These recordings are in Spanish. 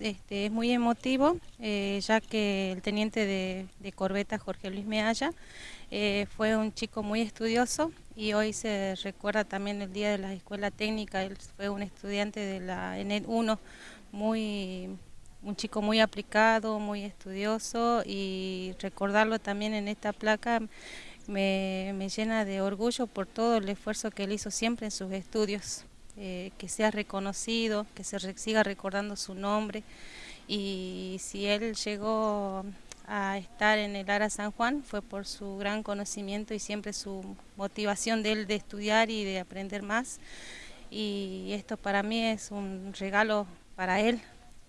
este, es muy emotivo, eh, ya que el teniente de, corbeta Jorge Luis Mealla eh, fue un chico muy estudioso y hoy se recuerda también el día de la escuela técnica, él fue un estudiante de la ENET 1, muy, un chico muy aplicado, muy estudioso y recordarlo también en esta placa me, me llena de orgullo por todo el esfuerzo que él hizo siempre en sus estudios. Eh, que sea reconocido, que se siga recordando su nombre. Y si él llegó a estar en el Ara San Juan fue por su gran conocimiento y siempre su motivación de él de estudiar y de aprender más. Y esto para mí es un regalo para él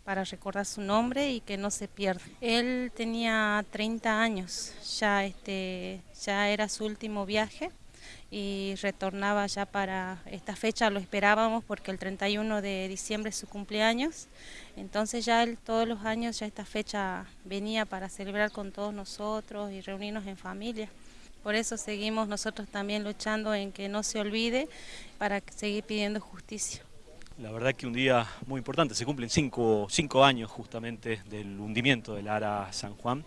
para recordar su nombre y que no se pierda. Él tenía 30 años, ya, este, ya era su último viaje y retornaba ya para esta fecha, lo esperábamos porque el 31 de diciembre es su cumpleaños, entonces ya él todos los años ya esta fecha venía para celebrar con todos nosotros y reunirnos en familia. Por eso seguimos nosotros también luchando en que no se olvide para seguir pidiendo justicia. La verdad que un día muy importante, se cumplen cinco, años justamente del hundimiento del Ara San Juan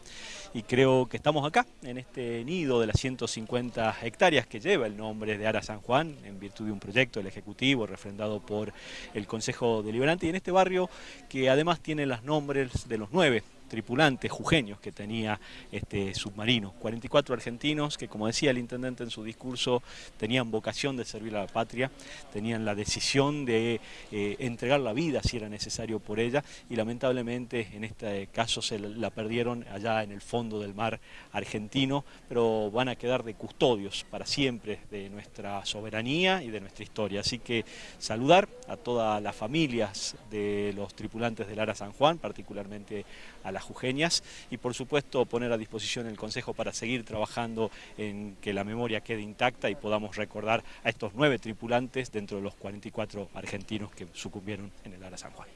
y creo que estamos acá, en este nido de las 150 hectáreas que lleva el nombre de Ara San Juan, en virtud de un proyecto del Ejecutivo refrendado por el Consejo Deliberante y en este barrio que además tiene los nombres de los nueve tripulantes jujeños que tenía este submarino. 44 argentinos que, como decía el intendente en su discurso, tenían vocación de servir a la patria, tenían la decisión de eh, entregar la vida si era necesario por ella y lamentablemente en este caso se la perdieron allá en el fondo del mar argentino, pero van a quedar de custodios para siempre de nuestra soberanía y de nuestra historia. Así que saludar a todas las familias de los tripulantes del Ara San Juan, particularmente a las jujeñas y por supuesto poner a disposición el Consejo para seguir trabajando en que la memoria quede intacta y podamos recordar a estos nueve tripulantes dentro de los 44 argentinos que sucumbieron en el Ara San Juan.